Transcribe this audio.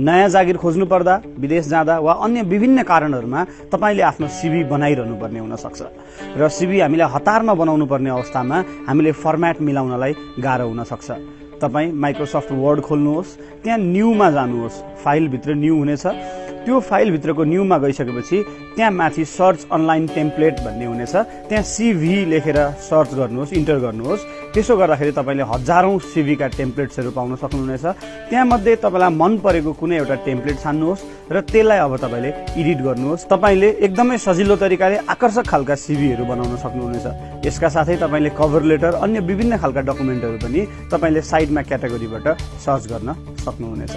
नयाँ जागिर खोज्नु पर्दा विदेश जाँदा वा अन्य विभिन्न कारणहरूमा तपाईँले आफ्नो सिभी बनाइरहनु पर्ने हुनसक्छ। र सिभी हामीले हतारमा बनाउनु पर्ने अवस्थामा हामीले फर्मेट मिलाउनलाई गाह्रो हुनसक्छ। तपाईँ माइक्रोसफ्ट वर्ड खोल्नुहोस् त्यहाँ न्यूमा जानुहोस् फाइलभित्र न्यू हुनेछ। त्यो फाइलभित्रको न्यूमा गइसकेपछि त्यहाँ माथि सर्च अनलाइन टेम्प्लेट भन्ने हुनेछ। त्यहाँ सिभी लेखेर सर्च गर्नुहोस् इन्टर गर्नुहोस्। त्यसो गर्दाखेरि तपाईँले हजारौँ सिभीका टेम्प्लेट्सहरू पाउन सक्नुहुनेछ। त्यहाँमध्ये तपाईँलाई मन परेको कुनै एउटा टेम्प्लेट छान्नुहोस् र त्यसलाई अब तपाईँले एडिट गर्नुहोस्। तपाईँले एकदमै सजिलो तरिकाले आकर्षक खालका सिभीहरू बनाउन सक्नुहुनेछ। यसका साथै तपाईँले कभर लेटर अन्य विभिन्न खालका डकुमेन्टहरू पनि तपाईँले साइडमा क्याटेगोरीबाट सर्च गर्न सक्नुहुनेछ।